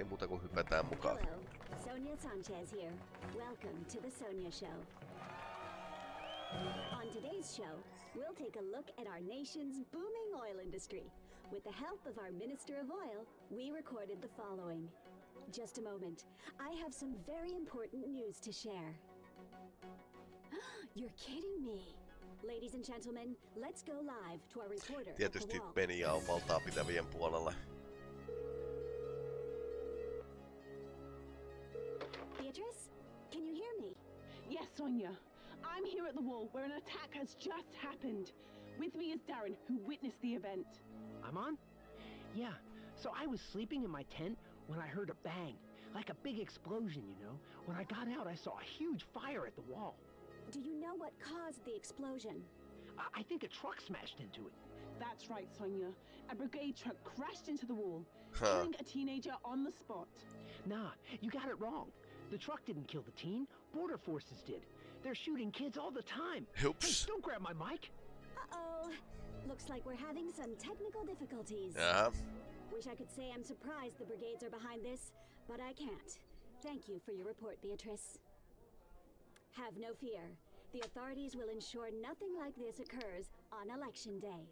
Ei muuta kuin hypätään mukaan. Hello, Sonia Sanchez here. Welcome to the Sonia Show. On today's show, we'll take a look at our nation's booming oil industry. With the help of our Minister of Oil, we recorded the following. Just a moment. I have some very important news to share. You're kidding me. Ladies and gentlemen, let's go live to our reporter. Tietysti. On valtaa pitävien puolella. Sonia. I'm here at the wall where an attack has just happened. With me is Darren, who witnessed the event. I'm on? Yeah. So I was sleeping in my tent when I heard a bang, like a big explosion, you know. When I got out, I saw a huge fire at the wall. Do you know what caused the explosion? I, I think a truck smashed into it. That's right, Sonia. A brigade truck crashed into the wall, Huh. killing a teenager on the spot. Nah, you got it wrong. The truck didn't kill the teen. Border forces did. They're shooting kids all the time. Hey, Oops. don't grab my mic. Uh-oh. Looks like we're having some technical difficulties. Jaha. Wish I could say I'm surprised the brigades are behind this, but I can't. Thank you for your report, Beatrice. Have no fear. The authorities will ensure nothing like this occurs on election day.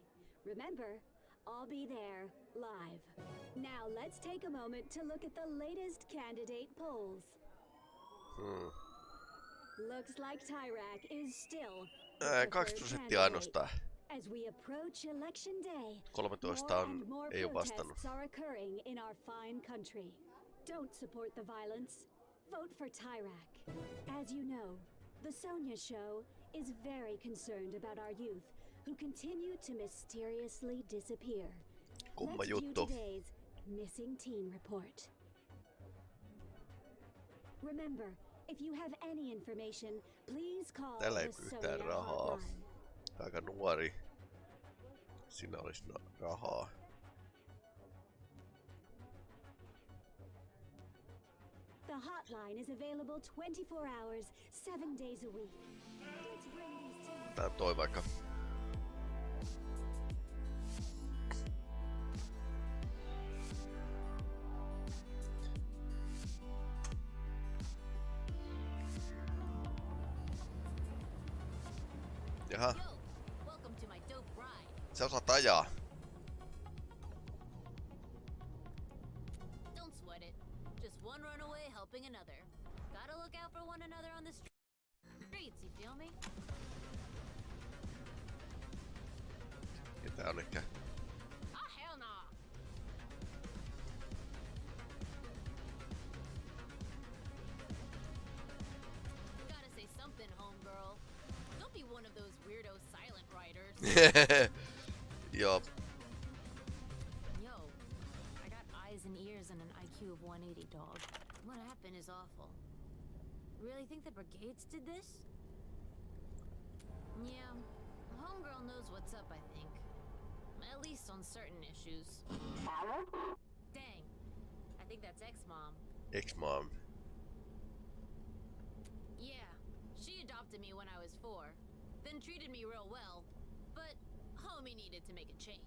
Remember, I'll be there live. Now let's take a moment to look at the latest candidate polls. Hmm. Looks like Tyrak is still äh, the Ää, preferred 2 prosenttia ainoastaan. As we approach election day, 13 more on, and more ei oo vastannut. protests are occurring in our fine country. Don't support the violence. Vote for Tyrak. As you know, the Sonia Show is very concerned about our youth who continue to mysteriously disappear. Kumma Let's juttu. today's missing teen report. Remember, if you have any information, please call the yhtään rahaa. Aika nuori. Siinä olisi no, rahaa. The hotline is available 24 hours, 7 days a week. Let's bring these Tää toi vaikka. Jaha, Yo, welcome to my dope Joo, Yo, I got eyes and ears and an IQ of 180, dog. What happened is awful. Really think the brigades did this? Yeah, homegirl knows what's up, I think. At least on certain issues. Dang. I think that's ex-mom. ex-mom. Yeah, she adopted me when I was four, then treated me real well, but homie needed to make a change.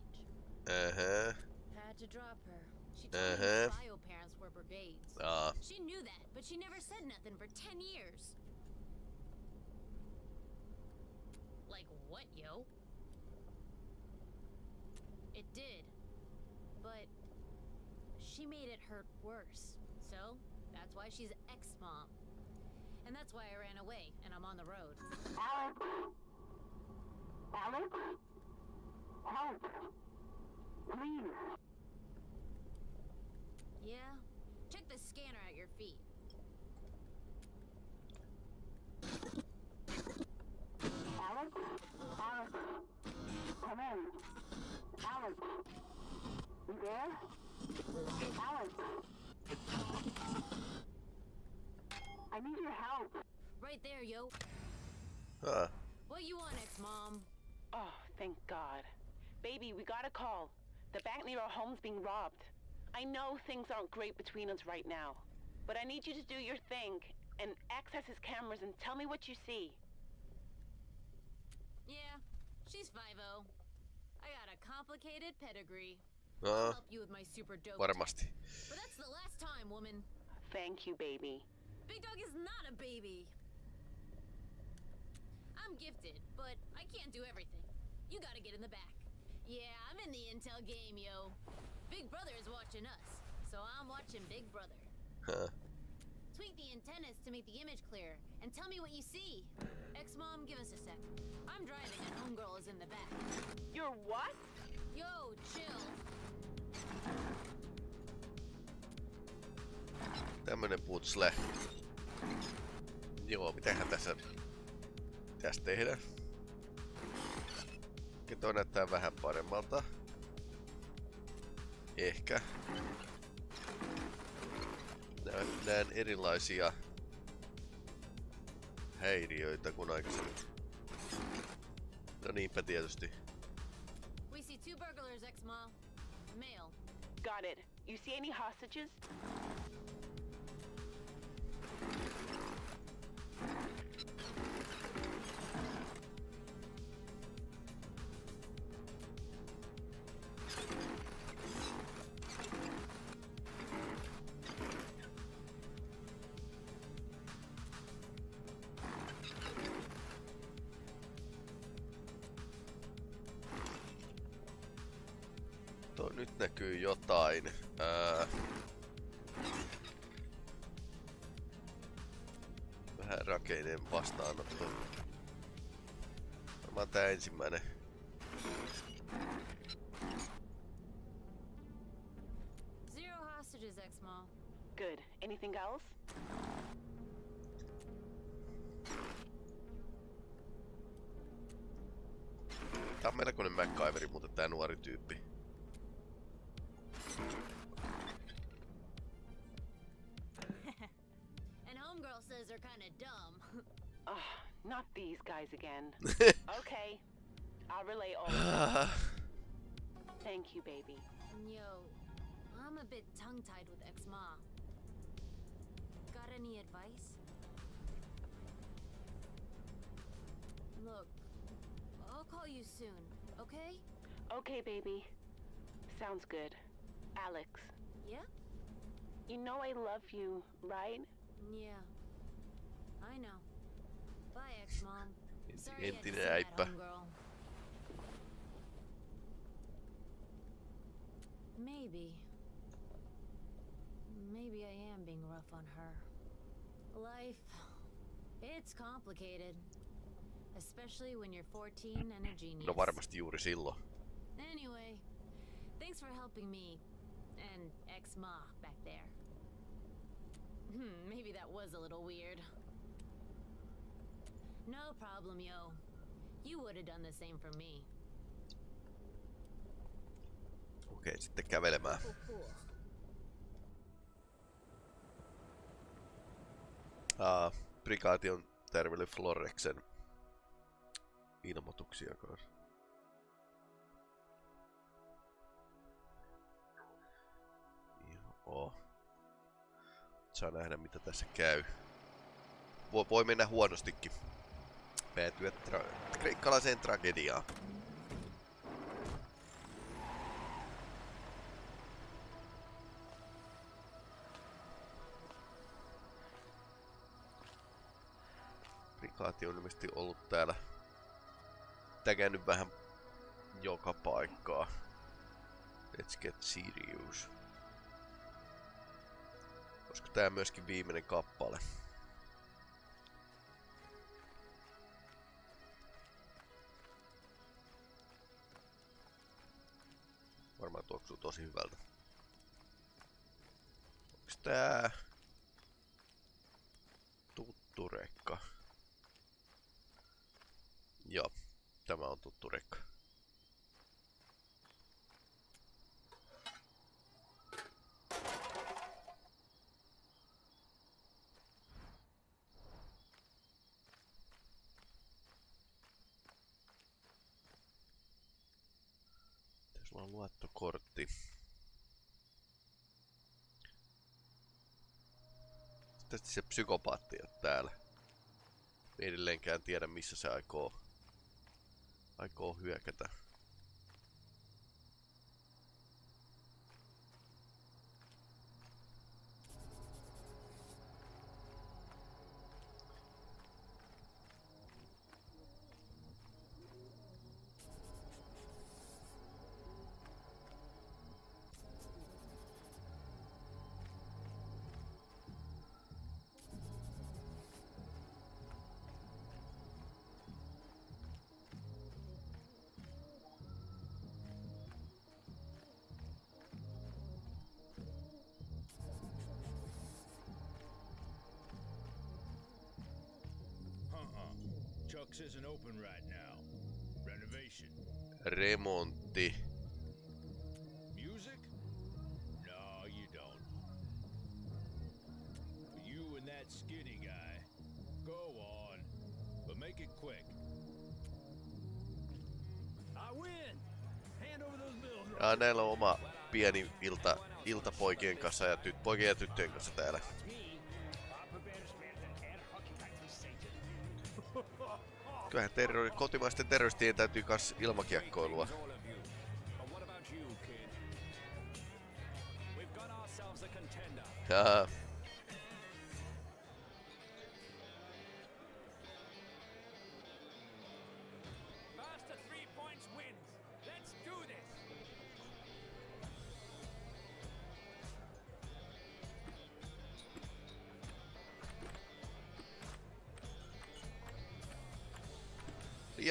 Uh-huh. Had to drop her. She told me Uh-huh. her bio parents were brigades. Aa, She knew that, but she never said nothing for 10 years. Like what, yo? It did. But she made it hurt worse. So, that's why she's ex-mom. And that's why I ran away and I'm on the road. Alex! Alex? Help! Please! Yeah? Check the scanner at your feet. Alex? Alex? Come in. Alex? You there? Alex? I need your help. Right there, yo. aa. What you want, ex-mom? Oh, thank God. Baby, we got a call. The bank near our home's being robbed. I know things aren't great between us right now, but I need you to do your thing and access his cameras and tell me what you see. Yeah, she's 5'0". I got a complicated pedigree. Uh, Aa, Help you with my super dope. varmasti. But that's the last time, woman. Thank you, baby. Big Dog is not a baby. I'm gifted, but I can't do everything. You gotta get in the back. Yeah, I'm in the intel game, yo. Big Brother is watching us, so I'm watching Big Brother. Huh. Tweak the antennas to make the image clear, and tell me what you see. Ex-mom, give us a sec. I'm driving and homegirl is in the back. You're what? Yo, chill. Tämmönen putsle. Joo, mitähän tässä pitäisi tehdä? Okei, toi näyttää vähän paremmalta. Ehkä. Näen, näen erilaisia häiriöitä kuin aikaisemmin. No niinpä tietysti. We see two burglars. Male. Got it. You see any hostages? Näkyy jotain. Ää... Vähän rakeinen vastaanotto. Varmaan tää ensimmäinen. Not these guys again. okay. I'll relay all. Thank you, baby. Yo, I'm a bit tongue-tied with ex-ma. Got any advice? Look, I'll call you soon, okay? Okay, baby. Sounds good. Alex, Yeah? you know I love you, right? Yeah. I know. Entinen that, äippä. homegirl. Maybe. Maybe I am being rough on her. Life. It's complicated. Especially when you're 14 and a genius. No varmasti juuri silloin. Anyway, thanks for helping me and ex-ma back there. Hmm, maybe that was a little weird. No problem, yo. You would have done the same for me. Okei, sitten kävelemään. Cool, cool. Aa, prikaati on tervellyt Floreksen ilmoituksia kanssa. Joo. Saa nähdä mitä tässä käy. Voi, voi mennä huonostikin. Päätyä tra- kreikkalaiseen tragediaan. Prikaati on ilmeisesti ollut täällä tägännyt vähän joka paikkaa. Let's get serious. Olisiko tää myöskin viimeinen kappale? Tuoksuu tosi hyvältä. Onks tää tuttu rekka? Joo, tämä on tuttu rekka. Tässä on luottokortti. Tästä se psykopaatti on täällä. Ei edelleenkään tiedä missä se aikoo, aikoo hyökätä. Isn't open right now. Renovation. Remontti. Music? No, you don't. You and that skinny guy. Go on. But make it quick. I win. Hand over those bills. Ja näillä on oma pieni ilta, ilta poikien kanssa ja tyt, poikien ja tyttöjen kanssa täällä. Kyllähän terrori, kotimaisten terroristien täytyy kans ilmakiekkoilua. But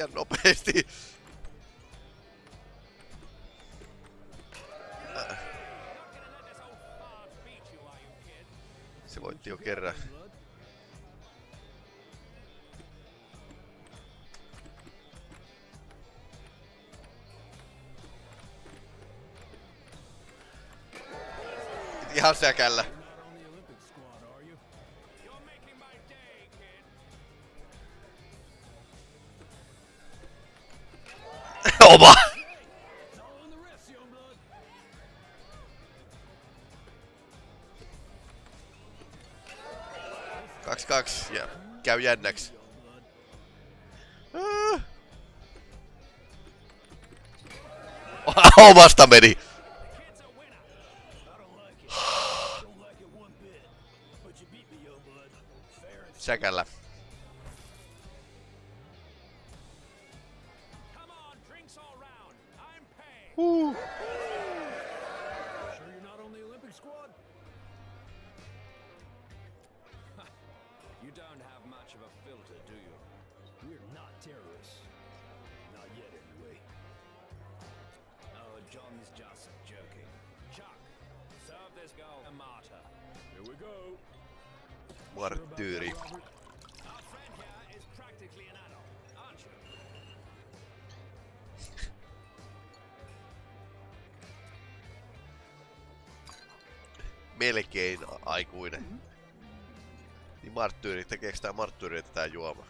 you, kid? Se voitti jo kerran. Ihan säkällä. Blood. Kaksi kaksi ja käy jännäks. Ah. Omasta meni. Kid's Uh. Melkein aikuinen. Niin marttyyri, tekeekö tää marttyyri tää juoma?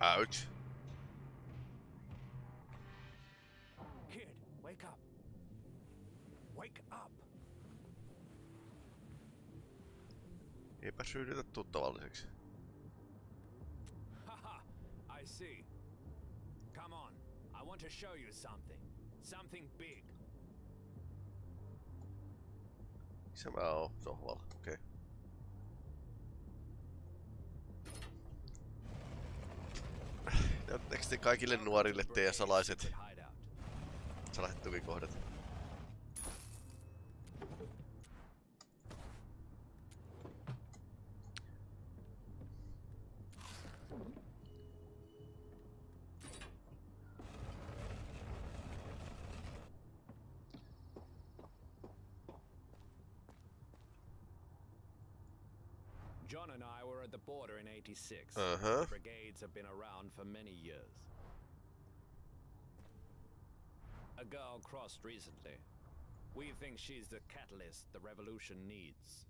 Ouch. Kid, wake up. Wake up. Eipä syydytä tuttavalliseksi. Haha, I see. Come on. I want to show you something. Something big. Oon? Sohvalla, okei. Okay. Näyttääkö te kaikille nuorille teidän salaiset, salaiset tukikohdat? 1986. Uh huh. Brigades have been around for many years. A girl crossed recently. We think she's the catalyst the revolution needs.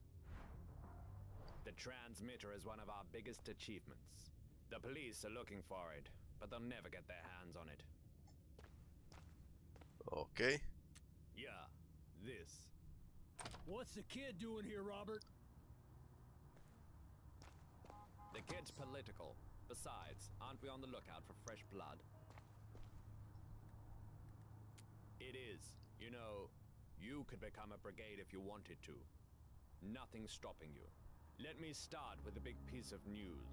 The transmitter is one of our biggest achievements. The police are looking for it, but they'll never get their hands on it. Okay. Yeah, this. What's the kid doing here, Robert? The kid's political. Besides, aren't we on the lookout for fresh blood? It is. You know, you could become a brigade if you wanted to. Nothing's stopping you. Let me start with a big piece of news.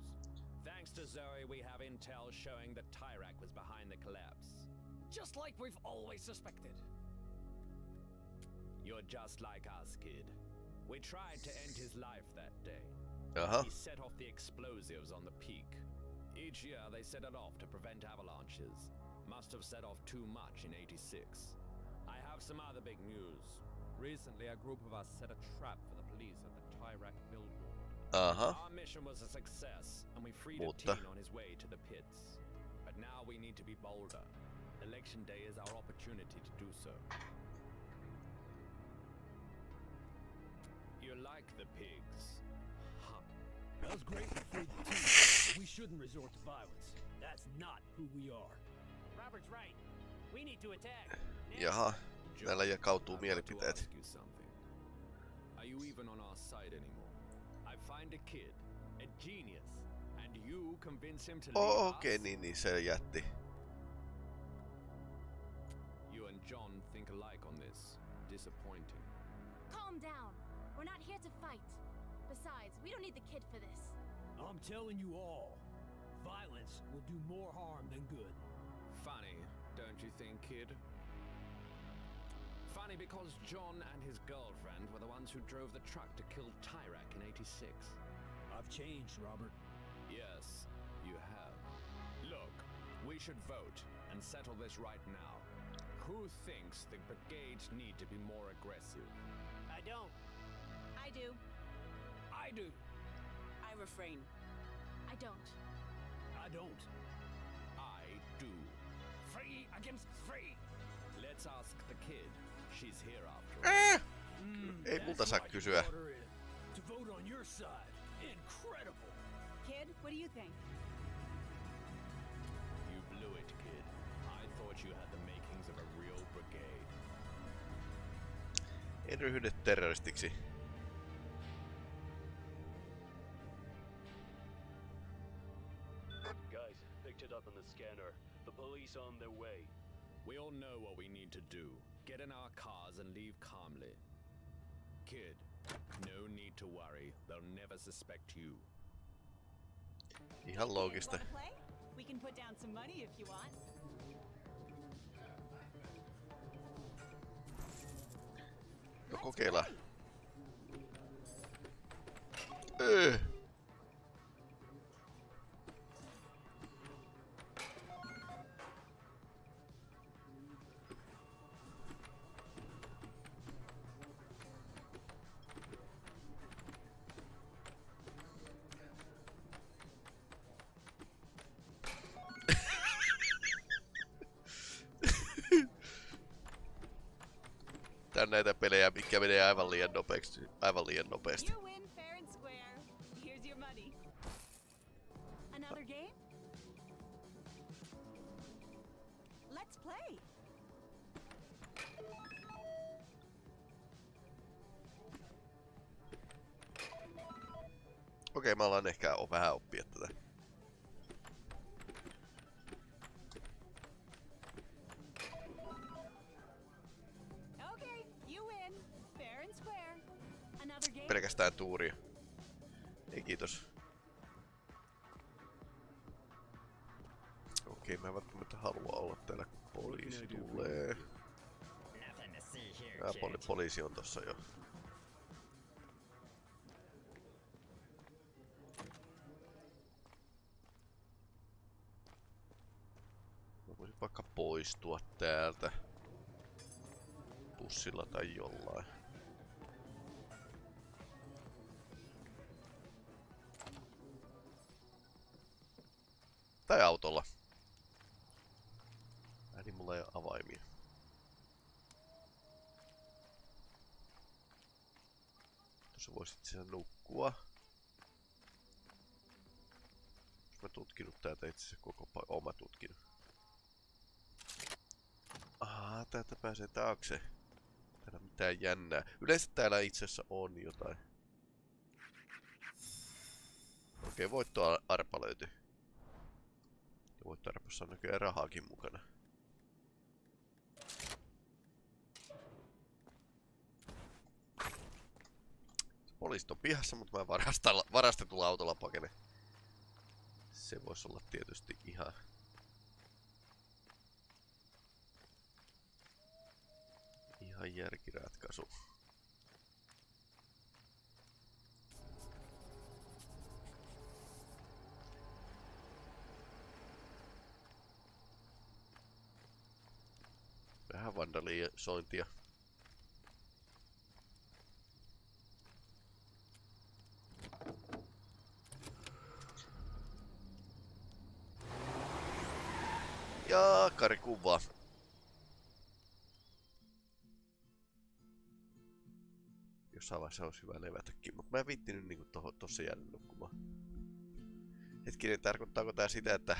Thanks to Zoe, we have intel showing that Tyrak was behind the collapse. Just like we've always suspected. You're just like us, kid. We tried to end his life that day. Aha. He set off the explosives on the peak. Each year they set it off to prevent avalanches. Must have set off too much in 86. I have some other big news. Recently, a group of us set a trap for the police at the Tyrak billboard. Aha. Our mission was a success, and we freed Mutta- a teen on his way to the pits. But now we need to be bolder. Election day is our opportunity to do so. You like the pigs? Huh. That was great we freed the We shouldn't resort to violence. That's not who we are. Robert's right. We need to attack. Jaha. Täällä jakautuu I've got to mielipiteet. you something. Are you even on our side anymore? I find a kid, a genius, and you convince him to leave Oh, us? okei, niin, niin se jätti. You and John think alike on this. Disappointing. Calm down. We're not here to fight. Besides, we don't need the kid for this. I'm telling you all, violence will do more harm than good. Funny, don't you think, kid? Funny because John and his girlfriend were the ones who drove the truck to kill Tyrak in 86. I've changed, Robert. Yes, you have. Look, we should vote and settle this right now. Who thinks the brigades need to be more aggressive? I don't. I do. I do. I refrain. I don't. I don't. I do. Free against free. Let's ask the kid. She's here after all. Mm, Ei multa that's saa kysyä. brought her in. To vote on your side. Incredible. Kid, what do you think? You blew it, kid. I thought you had the makings of a real brigade. En ryhdy terroristiksi. Police on their way. We all know what we need to do. Get in our cars and leave calmly. Kid, no need to worry. They'll never suspect you. Ihan loogista. We can put down some money if you want. No kokeillaan. Öö. näitä pelejä, mikä menee aivan liian nopeasti. Aivan liian nopeasti. Okei, okay, mä alan ehkä vähän oppia tätä. Pelkästään tuuria. Ei kiitos. Okei, mä en välttämättä halua olla täällä, kun poliisi tulee. Tää poli- poliisi on tossa jo. Mä voisin vaikka poistua täältä. Bussilla tai jollain. Tai autolla. Ai niin mulla ei ole avaimia. Tuossa voisit siellä nukkua. Onks mä tutkinut täältä itse asiassa koko pa- Oon mä tutkinut. Ah, täältä pääsee taakse. Täällä mitään jännää. Yleensä täällä itse asiassa on jotain. Okei, voittoarpa löytyi. Ja voittoarpassa on näköjään rahaakin mukana. Poliisit on pihassa, mutta mä varastetulla autolla pakenen. Se voisi olla tietysti ihan... Ihan järkiratkaisu. Vähän vandalisointia. Ja karikuva. Jossain vaiheessa olisi hyvä levätäkin, mutta mä en viittinyt niinku tossa jäädä nukkumaan. Hetkinen, tarkoittaako tää sitä, että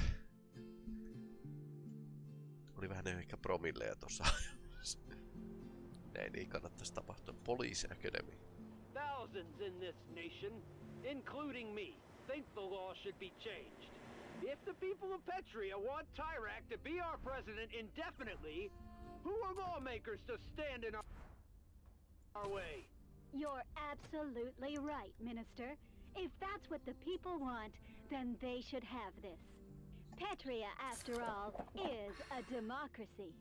oli vähän ehkä promilleja tossa Näin ei kannattaisi tapahtua. Police Academy. Thousands in this nation, including me, think the law should be changed. If the people of Petria want Tyrak to be our president indefinitely, who are lawmakers to stand in our, our way? You're absolutely right, Minister. If that's what the people want, then they should have this. Petria, after all, is a democracy.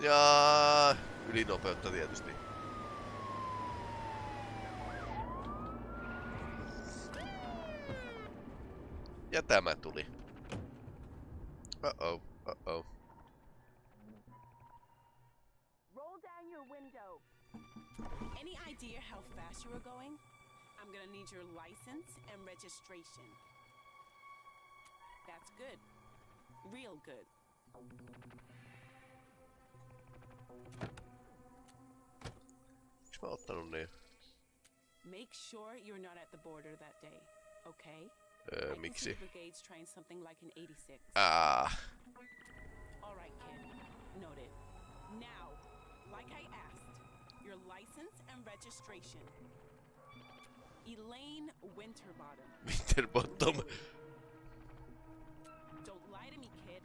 Ja ylinopeutta tietysti. Ja tämä tuli. Uh-oh, uh-oh. Roll down your window. Any idea how fast you were going? I'm gonna need your license and registration. That's good. Real good. Miksi mä oon ottanut niin? Make sure you're not at the border that day, okay? Öö, I can see miksi? brigade's trying something like an 86. Ah, All right, kid. Noted. Now, like I asked, your license and registration. Elaine Winterbottom. Winterbottom. Don't lie to me, kid.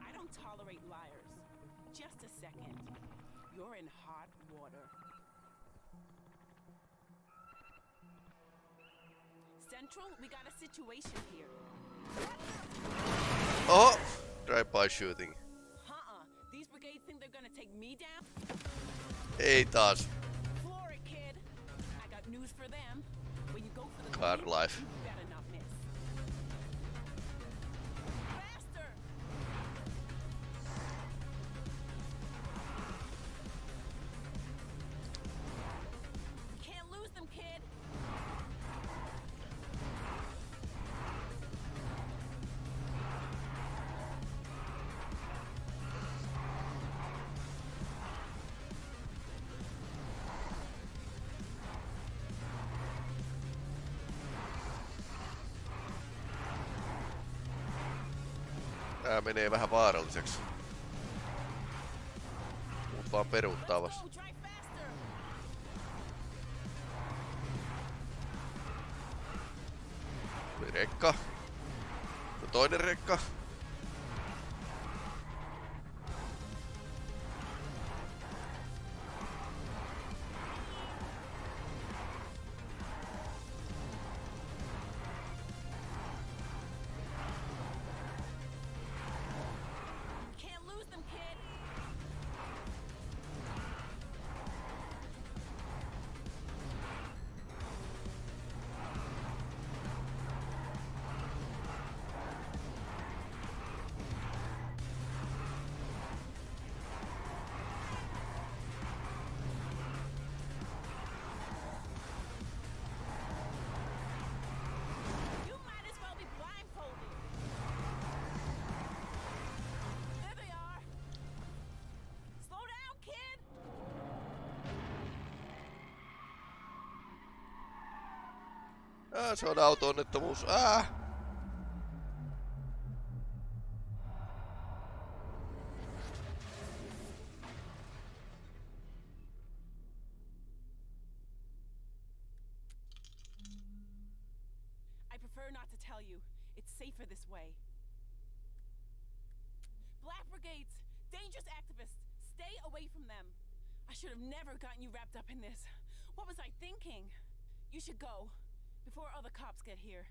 I don't tolerate liars. Just a second. You're in hot water. Central, we got a situation here. Oh! Drive-by shooting. Uh-uh. These brigades think they're gonna take me down? Ei taas. Floor it, kid. I got news for them. When you go for the Car lead, life. Menee vähän vaaralliseksi. Muut vaan peruuttaa vasta. Rekka. No toinen rekka. Aa, se on auto-onnettomuus. Aa! I prefer not to tell you. It's safer this way. Black Brigades! Dangerous activists! Stay away from them! I should have never gotten you wrapped up in this. What was I thinking? You should go. Before other cops get here.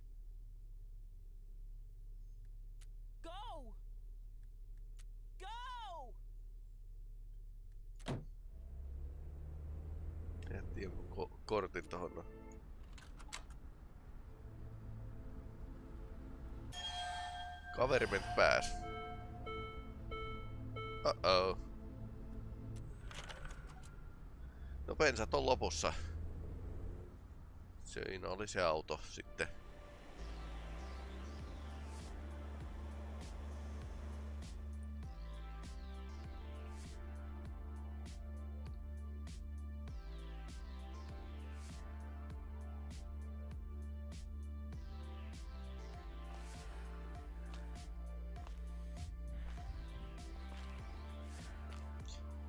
Go! Go! Jätti jonkun ko- kortin tohon. Kaveri meni pääs. Uh-oh. No bensat on lopussa. Siinä oli se auto sitten.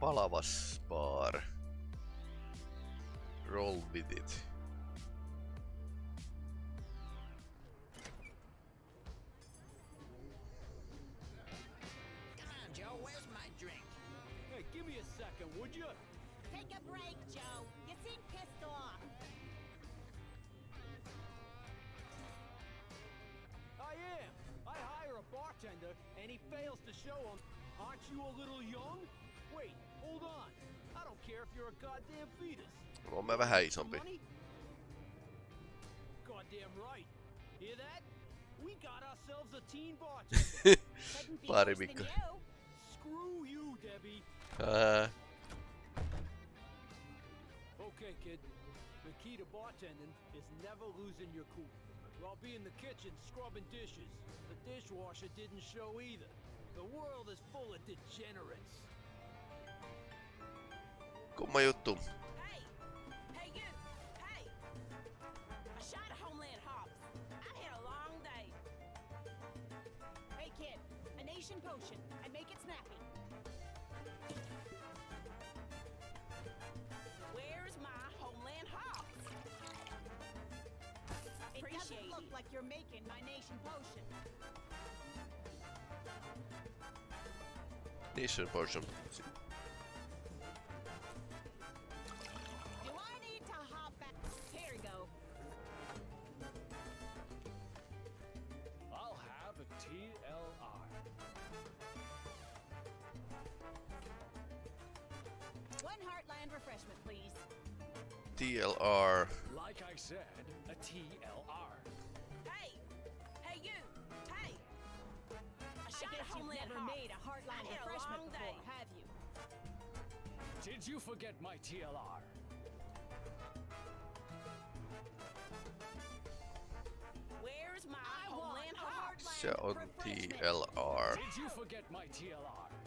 Palavas bar. Roll with it. Teen bartender. Couldn't be Pari worse than Mikko. you. Screw you, Debbie. Ää, Okay, kid. The key to bartending is never losing your cool. While be in the kitchen scrubbing dishes, the dishwasher didn't show either. The world is full of degenerates. kumma juttu. A nation potion, and make it snappy. Where's my Homeland Hops? It doesn't look like you're making my nation potion. Nation potion. TLR. Like I said, a TLR. Hey! Hey, you! Hey! I I shot guess at Homeland never made a Heartland I had a refreshment long before, day. have you? Did you forget my TLR? Where's my I want Homeland a Hops? Heartland Se on refreshment. TLR. Did you forget my TLR?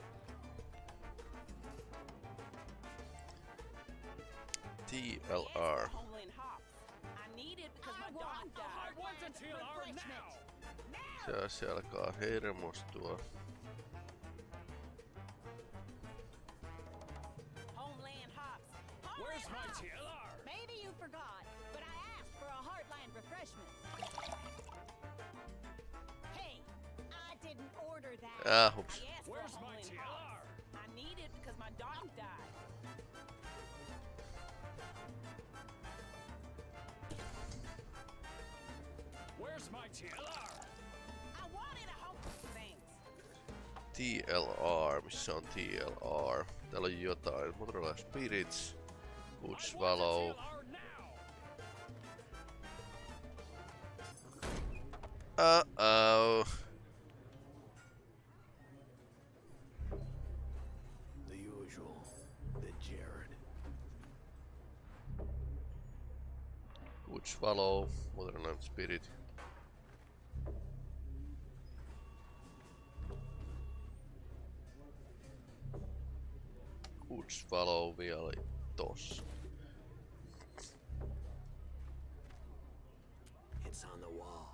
Hey, I didn't order that. Ah, hups. I asked Where's my Homeland TLR? Hops. I need it because my dog died. Where's my TLR? I wanted a home. Thanks. TLR, missä on TLR? Täällä on jotain. Motorola Spirits, Good I want a Swallow. TLR Vielä oli tossa. What's on the wall?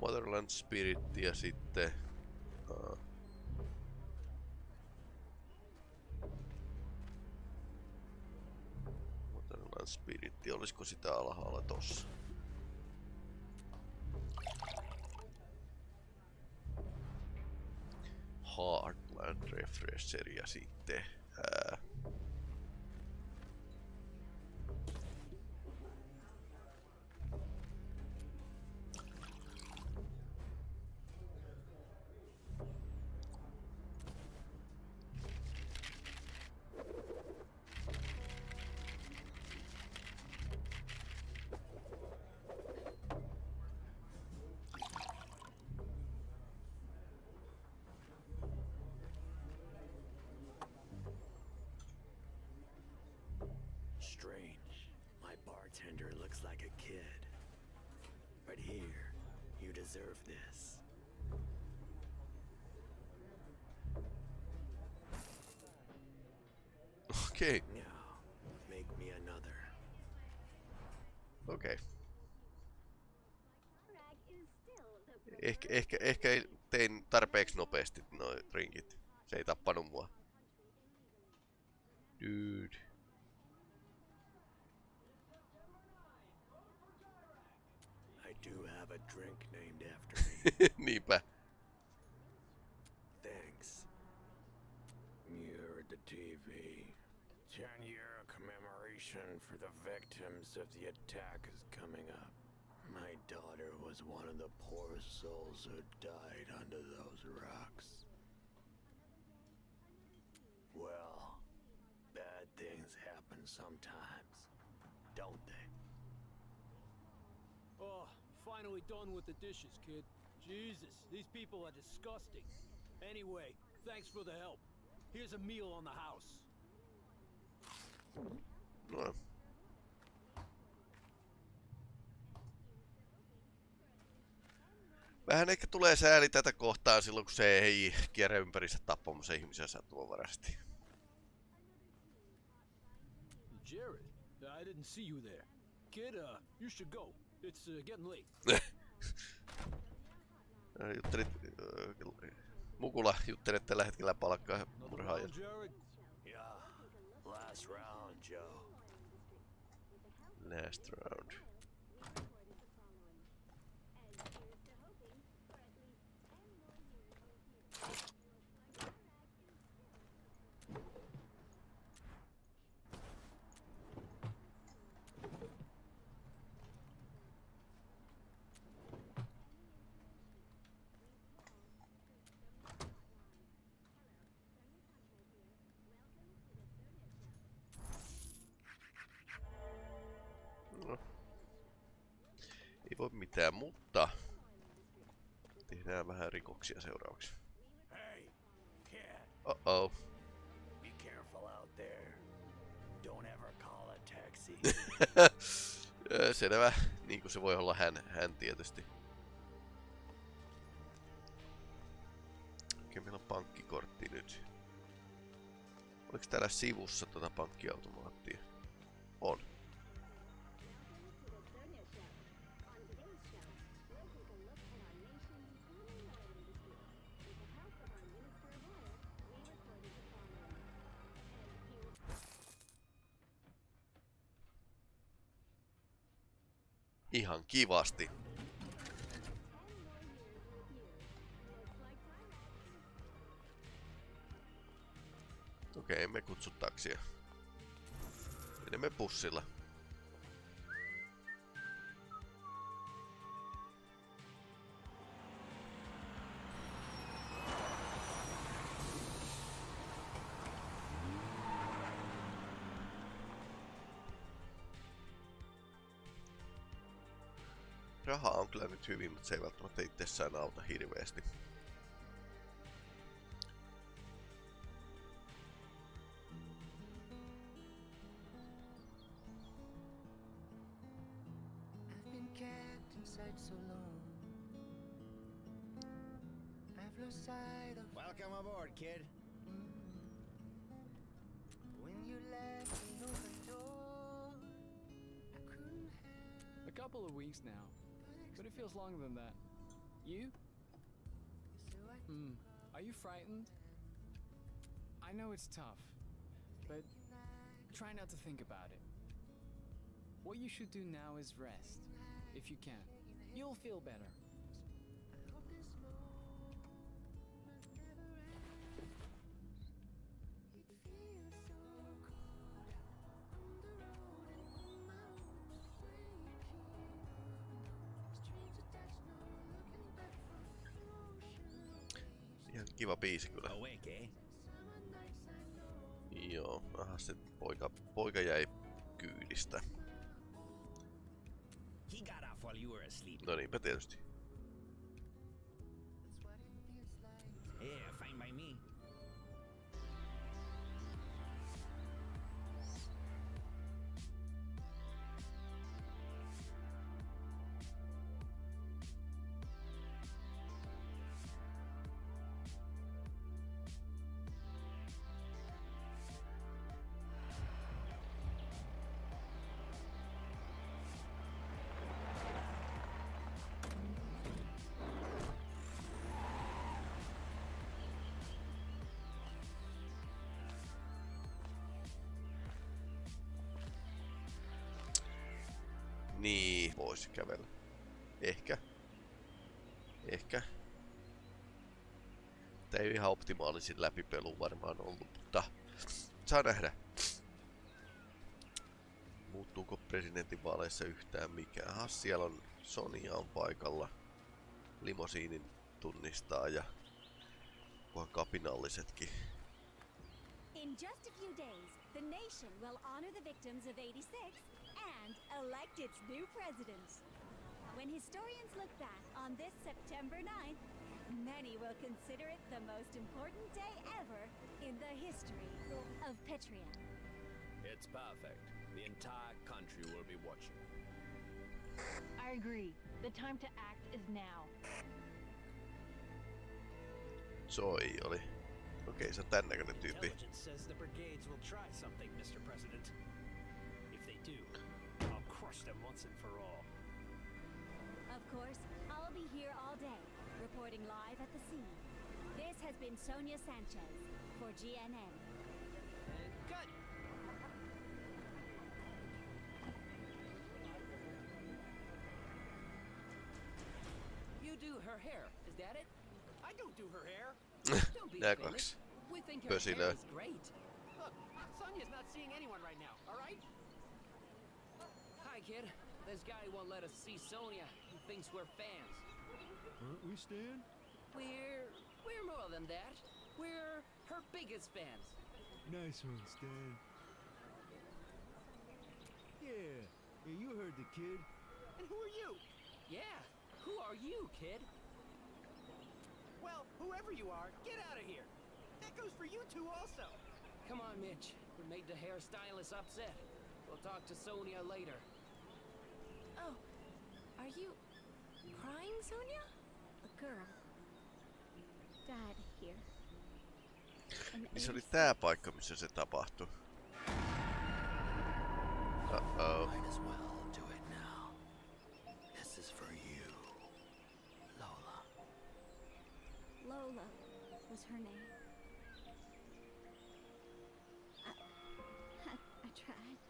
Motherland Spirit ja sitten... Uh, Motherland Spirit, olisiko sitä alhaalla tossa? Refresheria ja sitten Strange. My bartender looks like a kid. But here, you deserve this. Okay. Now, make me another. okei. Rag is still the Ehkä, ehkä, ehkä ei- tein tarpeeksi nopeasti noin rinkit. Se ei tappanut mua. Dude. I do have a drink named after me. Niinpä. Thanks. You're at the TV. 10 year commemoration for the victims of the attack is coming up. My daughter was one of the poor souls who died under those rocks. Well, bad things happen sometimes, don't they? Finally done with the dishes, kid. Jesus, these people are disgusting. Anyway, thanks for the help. Here's a meal on the house. No. Vähän ehkä tulee sääli tätä kohtaa silloin, kun se ei kierrä ympärissä tappamassa ihmisiä sattumanvaraisesti. Jared, I didn't see you there. Kid, uh, you should go. It's uh, getting late. Juttelit, äh, Mukula juttelee tällä hetkellä palkkaa murhaajan. Yeah. Last round, Joe. Last round. No. Ei voi mitään, mutta tehdään vähän rikoksia seuraavaksi. Hey, kid. Uh-oh. Be careful out there. Don't ever call a taxi. Selvä, niin kuin se voi olla hän, hän tietysti. Okei, meillä on pankkikortti nyt. Oliko täällä sivussa tota pankkiautomaattia? On. Ihan kivasti. Okei, emme kutsu taksia. Menemme bussilla. Hyvin, mutta se ei välttämättä itsessään auta hirveästi. Than that. You? Hmm. Are you frightened? I know it's tough, but try not to think about it. What you should do now is rest, if you can. You'll feel better. Kiva biisi kyllä. Joo, vähän se poika, poika jäi kyydistä. No niinpä tietysti. Voisi kävellä. Ehkä. Ehkä. Tää ei ihan optimaalisin läpipelu varmaan ollut, mutta saa nähdä. Muuttuuko presidentinvaaleissa yhtään mikään? Aha, siellä on Sonia on paikalla. Limosiinin tunnistaa ja kunhan kapinallisetkin. In just a few days, the nation will honor the victims of 86 and elect its new president. When historians look back on this September 9th, many will consider it the most important day ever in the history of Petria. It's perfect. The entire country will be watching. I agree. The time to act is now. Soi oli. Okei, se on tän näköinen tyyppi. Intelligence says the brigades will try something, Mr. President. If they do, I'll crush them once and for all. Of course, I'll be here all day, reporting live at the scene. This has been Sonia Sanchez for GNN. Cut! You do her hair, is that it? I don't do her hair. Don't be Nää offended. kaksi We think her pösilöä. hair great. Look, Sonia's not seeing anyone right now, alright? Hi, kid. This guy won't let us see Sonia. He thinks we're fans. Aren't we, Stan? We're we're more than that. We're her biggest fans. Nice one, Stan. Yeah, yeah, you heard the kid. And who are you? Yeah. Who are you, kid? Well, whoever you are, get out of here. That goes for you two also. Come on, Mitch. We made the hairstylist upset. We'll talk to Sonia later. Oh, are you crying, Sonia? A girl Dad here. In Niin se oli 86. tää paikka, missä se tapahtui. Uh-oh. Her name. I, I, I tried.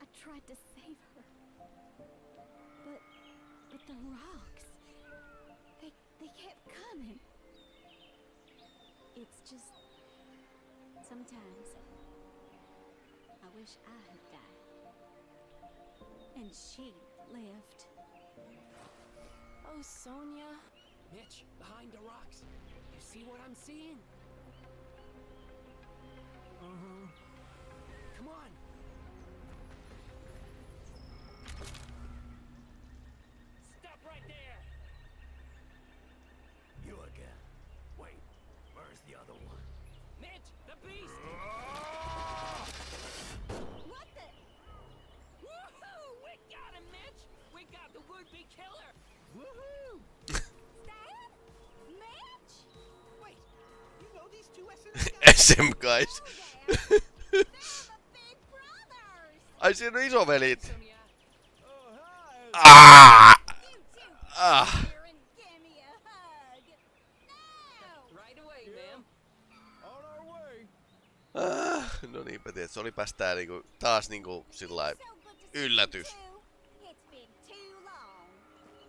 I tried to save her. But, but the rocks, they, they kept coming. It's just, sometimes, I wish I had died. And she lived. Oh, Sonia. Mitch, behind the rocks. You see what I'm seeing? Uh-huh. Come on. SM guys. Ai siinä on isovelit. Ah! Ah! Right away, ma'am. On our way. Ah, no niinpä tiedät, se oli tää niinku, taas niinku sillä yllätys.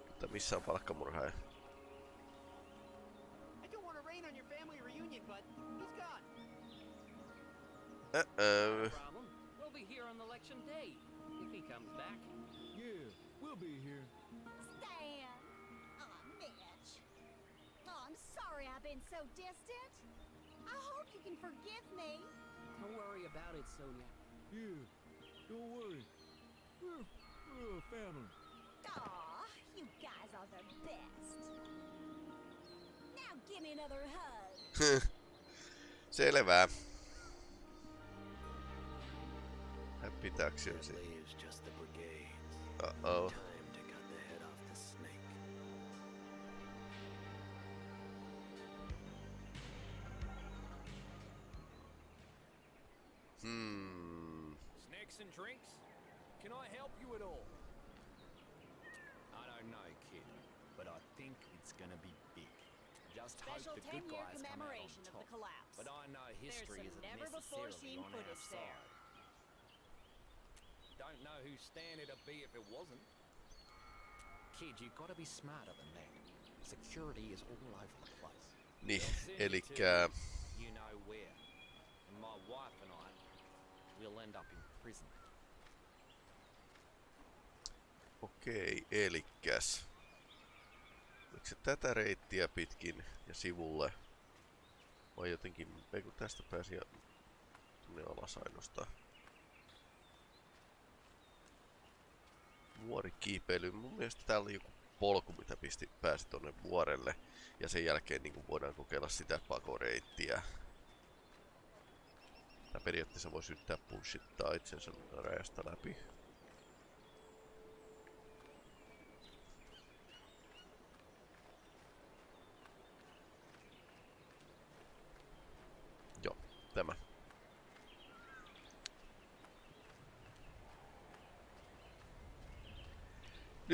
Mutta missä on palkkamurhaaja? Uh-oh. We'll be here on election day if he comes back. Yeah, we'll be here. Stan! Aw, Mitch. Oh, I'm sorry I've been so distant. I hope you can forgive me. Don't worry about it, Sonia. Yeah, don't worry. We're, we're a family. Aw, you guys are the best. Now give me another hug. Selvä. Off the snake. Hmm. Snacks and drinks? Can I help you at all? I don't know, kid, but I think it's gonna be big. Just Special hope the good 10-year guys come out on commemoration of top. the collapse. But I know history There's some isn't never-before-seen necessarily on our footage there. side. Don't know whose stand it'd be if it wasn't. Kid, you gotta be smarter than that. Security is all over the place. Niin, send you elikkä... to You know where. And my wife and I, we'll end up in prison. Okei, elikkäs. Oliko se tätä reittiä pitkin ja sivulle? Vai jotenkin, ei kun tästä pääsi ja tonne alas ainoastaan. Vuorikiipeily. Mun mielestä täällä oli joku polku, mitä pisti, pääsi tonne vuorelle. Ja sen jälkeen niin voidaan kokeilla sitä pakoreittiä. Tää periaatteessa voi yrittää pushittaa itsensä rajasta läpi. Joo, tämä.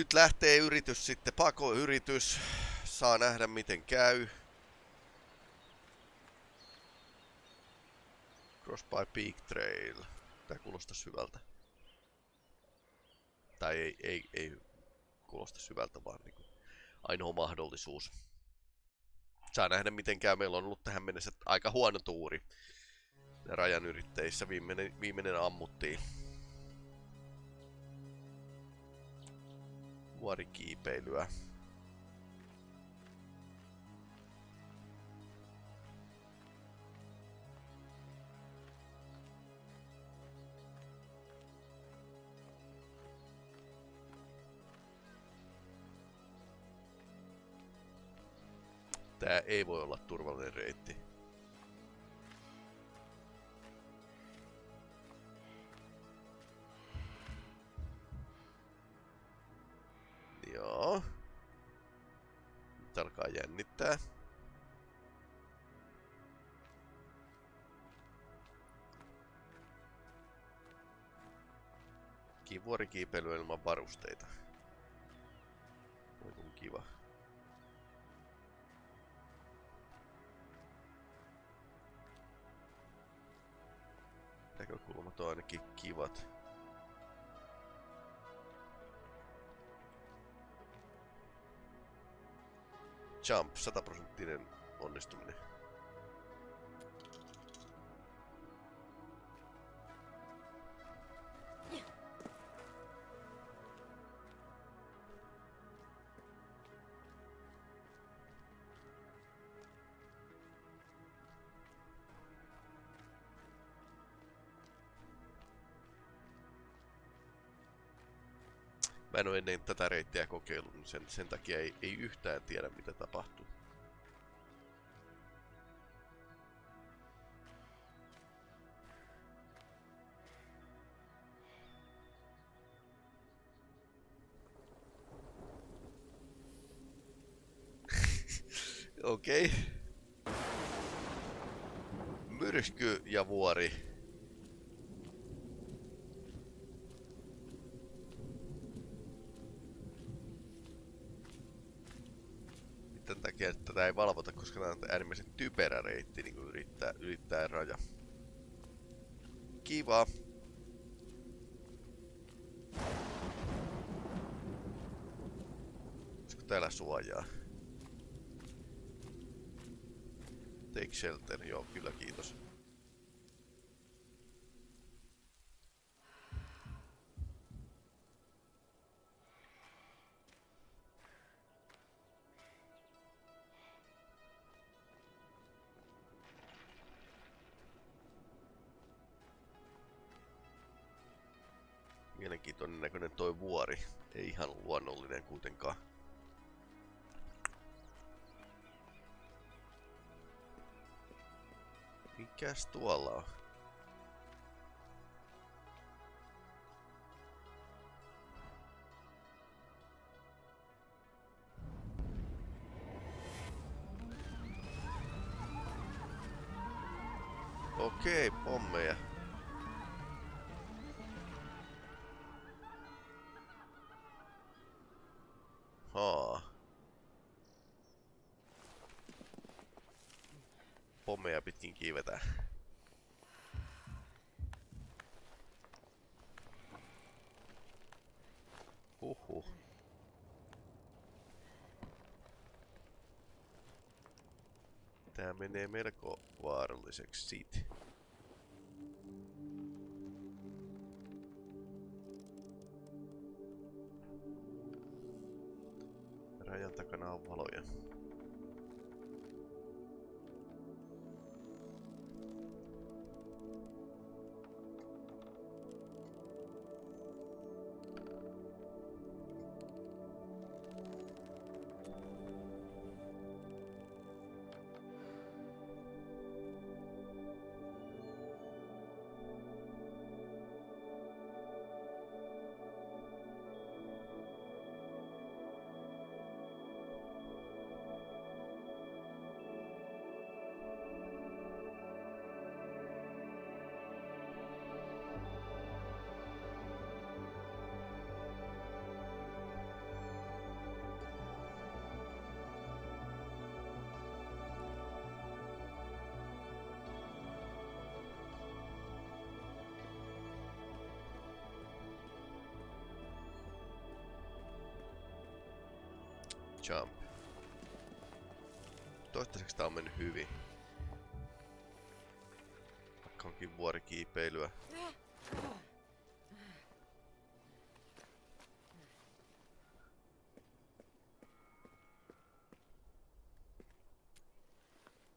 Nyt lähtee yritys sitten, pakoyritys. Saa nähdä miten käy. Cross by Peak Trail. Tää kuulostaa syvältä. Tai ei, ei, ei kuulosta syvältä, vaan niinku ainoa mahdollisuus. Saa nähdä miten käy. Meillä on ollut tähän mennessä aika huono tuuri. Ja rajan yritteissä viimeinen, viimeinen ammuttiin. Vuorikiipeilyä. Tää ei voi olla turvallinen reitti. Vuorikiipeily ilman varusteita. Voi kun kiva. Näkökulmat on ainakin kivat. Jump, 100 prosenttinen onnistuminen. En ole ennen tätä reittiä kokeillut, niin sen, sen takia ei, ei yhtään tiedä mitä tapahtuu. Okei. Okay. Myrsky ja vuori. Tätä ei valvota, koska tämä on äärimmäisen typerä reitti niin kuin yrittää, ylittää raja. Kiva. Olisiko täällä suojaa? Take shelter, joo, kyllä kiitos. Kuitenkaan. Mikäs tuolla on? Kiivetään. Huhhuh. Tää menee melko vaaralliseksi siitä. Rajan takana on valoja. Jump. Toistaiseksi tää on mennyt hyvin. Vaikka onkin vuorikiipeilyä.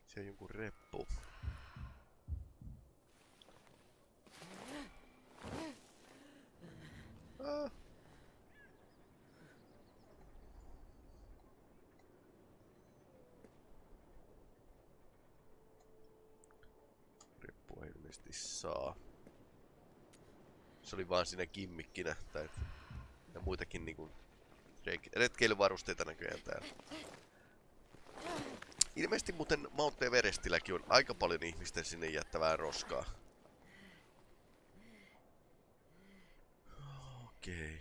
Se on jonkun reppu. Ah. Reppua ilmeisesti saa. Se oli vaan siinä gimmikkinä. Tai ja muitakin niinku retkeilyvarusteita näköjään täällä. Ilmeisesti muuten Mount Everestilläkin on aika paljon ihmisten sinne jättävää roskaa. Okei.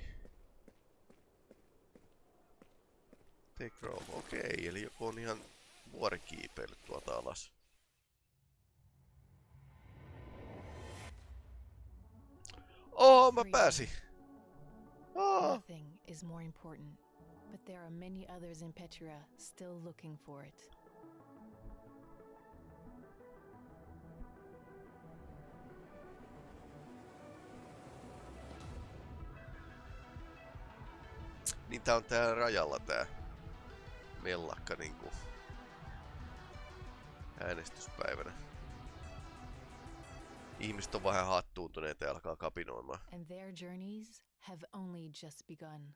Okay. Take. Okei, okay, eli joku on ihan vuorikiipeillyt tuolta alas. Oh, mä pääsin! Oh. Nothing is more important, but there are many others in Petra still looking for it. Niin tää on tää rajalla tää mellakka niinku äänestyspäivänä. Ihmiset on vähän hattuuntuneita ja alkaa kapinoimaan. And their journeys have only just begun.